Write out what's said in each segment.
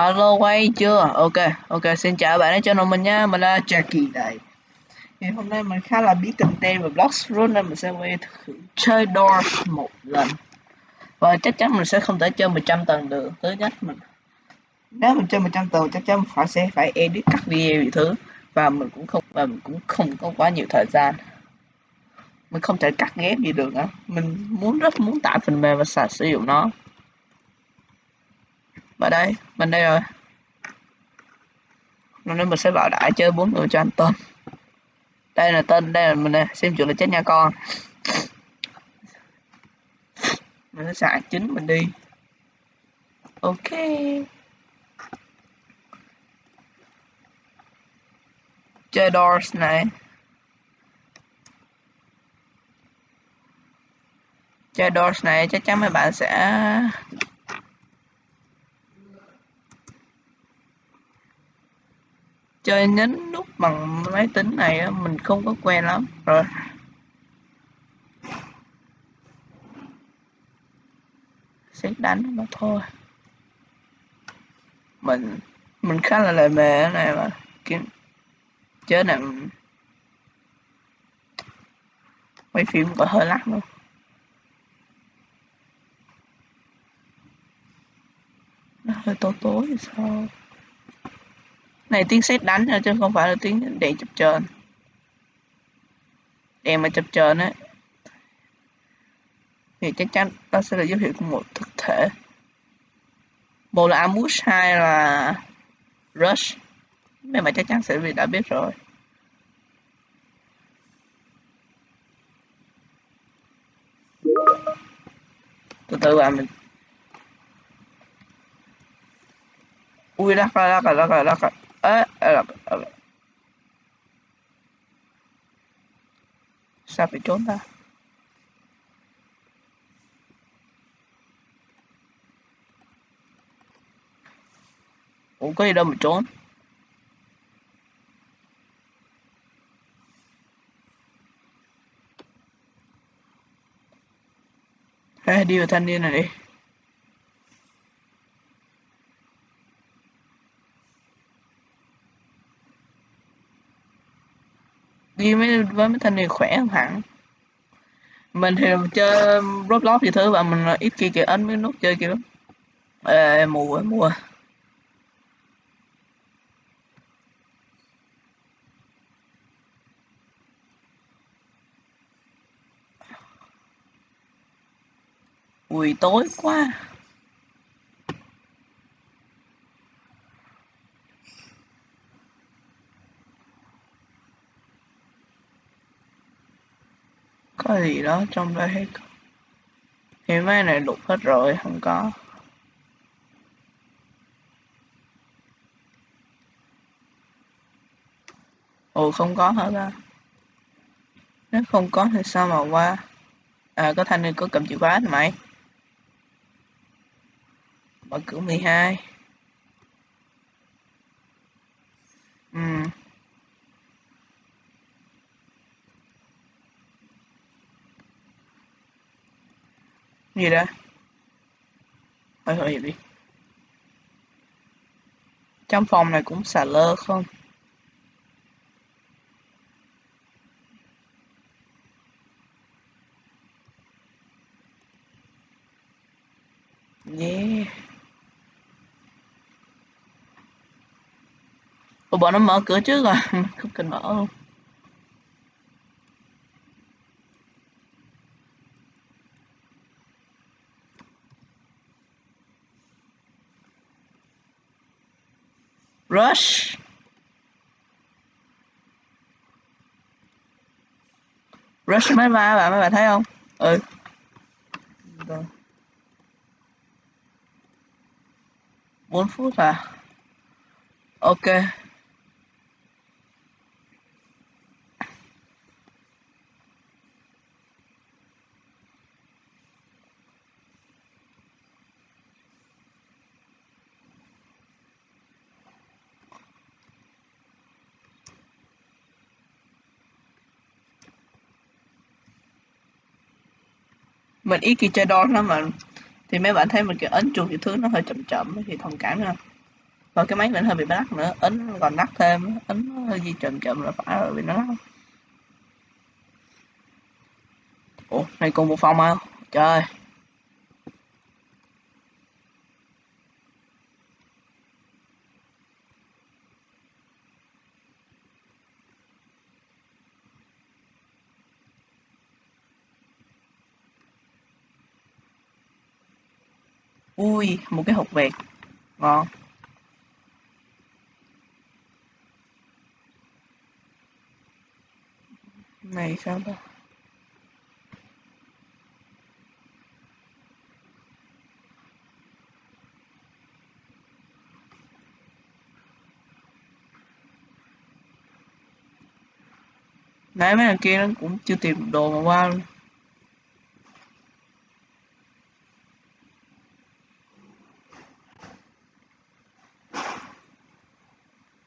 Alo quay chưa? Ok, ok, xin chào bạn ở channel mình nha, mình là Jackie đây. ngày hôm nay mình khá là biết content về Bloxroot nên mình sẽ quay thử chơi Doors một lần. Và chắc chắn mình sẽ không thể chơi 100 tầng được. Thứ nhất mình nếu mình chơi 100 tầng chắc chắn phải sẽ phải edit các video gì thứ và mình cũng không và mình cũng không có quá nhiều thời gian. Mình không thể cắt ghép gì được á. Mình muốn rất muốn tải phần mềm và sử dụng nó và đây mình đây rồi. Nên mình sẽ vào đại chơi bốn người cho anh tên đây là tên, đây là mình nè, xem chuyện là chết nha con. Mình sẽ xài chính mình đi. Ok. Chơi doors này. Chơi doors này, chắc chắn mấy bạn sẽ chơi nhấn nút bằng máy tính này mình không có quen lắm. Rồi. Sẽ đánh mà thôi. Mình mình khá là lời mề ở này mà. Kiếm chơi này quay phim có hơi lắc luôn nó hơi tối tối thì sao? Này, tiếng sét đánh thôi, chứ không phải là tiếng đèn chập chờn. Đèn mà chập chờn ấy thì chắc chắn đó sẽ là dấu hiệu của một thực thể. Một là ambush hai là rush? Mấy bạn chắc chắn sẽ đã biết rồi. Từ từ bạn mình ui, lắc ra lắc ra lắc ra lắc ra ơ à, sao bị trốn ta? Ủa có gì đâu mà trốn. Ê, đi vào thanh niên này đi. Đi với với mấy thanh niên khỏe không hẳn. Mình thì chơi Roblox gì thứ và mình ít kia kiểu ấn mấy nút chơi kiểu, ê mùa mùa ui, tối quá. Có gì đó trong đây hết. Thì mấy này đục hết rồi, không có. Ồ, không có hết á nếu không có thì sao mà qua? À có thanh niên có cầm chìa khóa thì mày? Mở cửa 12 ừ gì đó. Thôi thôi đi. Trong phòng này cũng xả lơ không? Yeah. Ủa, bọn nó mở cửa trước rồi. Không cần mở luôn. Rush? Rush mấy ba bạn mấy bạn thấy không? Ừ. Bốn phút à? Ok. Mình ít khi chơi đo lắm mà. Thì mấy bạn thấy mình kiểu ấn chuột cái thứ nó hơi chậm chậm thì thông cảm nha. Và cái máy mình hơi bị lắc nữa, ấn còn lắc thêm, ấn hơi di chậm chậm là phải rồi bị nó lắc ủa, này cùng một phòng không? Trời. Ui, một cái hộp vẹt. Ngon. Này, sao ta? Nãy mấy thằng kia nó cũng chưa tìm đồ mà qua luôn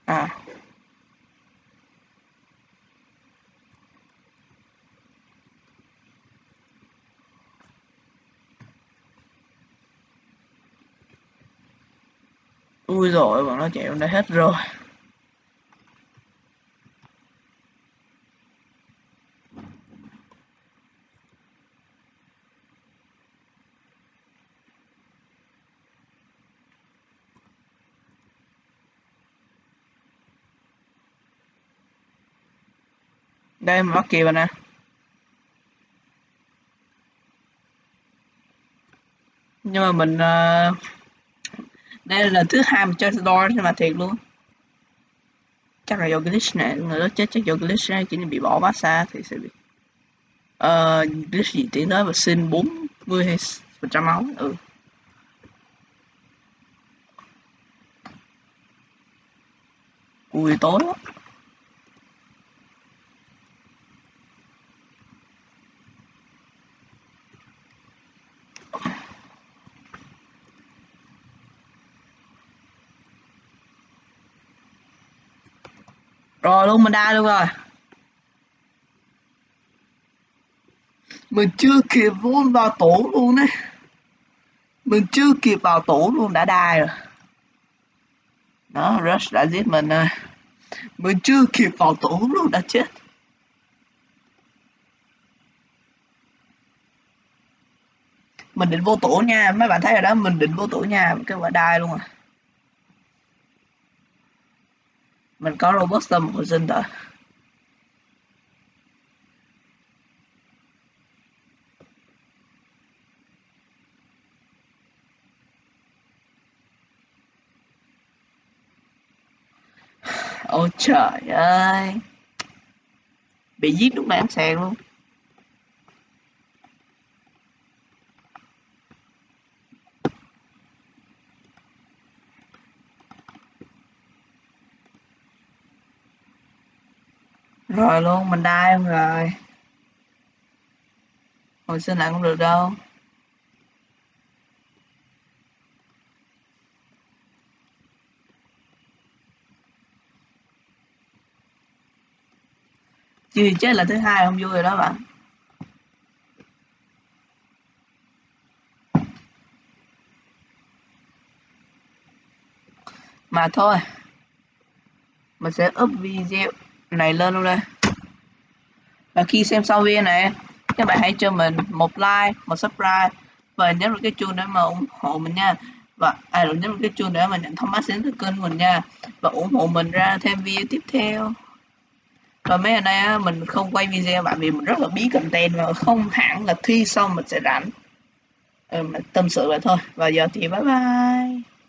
à ui rồi bọn nó chạy đã hết rồi. Đây mà bắt kịp rồi nè. Nhưng mà mình uh, đây là thứ hai mà chơi door nhưng mà thiệt luôn. Chắc là do glitch này người đó chết chắc do glitch này chỉ bị bỏ quá xa thì sẽ bị ờ, uh, glitch gì tiếng nói và xin 40 hay phần trăm máu ừ. Ui tối quá. Rồi, luôn mình đa luôn rồi. Mình chưa kịp vốn vào tổ luôn đấy. Mình chưa kịp vào tổ luôn, đã đai rồi. Đó, rush đã giết mình rồi. Mình chưa kịp vào tổ luôn, đã chết. Mình định vô tổ nha, mấy bạn thấy rồi đó, mình định vô tổ nha cái quả đai luôn à. Mình có robot một hồi sinh rồi ôi trời ơi. Bị giết lúc này em sàn luôn. Rồi luôn, mình đai em rồi. Hồi sinh lại cũng được đâu. Chưa chết là thứ hai không vui rồi đó bạn. Mà thôi, mình sẽ up video này lên luôn đây. Và khi xem sau video này các bạn hãy cho mình một like một subscribe. Và nhấn vào cái chuông để mà ủng hộ mình nha. Và à nhấn vào cái chuông để mà nhận thông báo đến từ kênh mình nha. Và ủng hộ mình ra thêm video tiếp theo. Và mấy ngày nay á, mình không quay video bạn vì mình rất là bí content và không hẳn là thi xong mình sẽ rảnh. Ừ, tâm sự vậy thôi. Và giờ thì bye bye.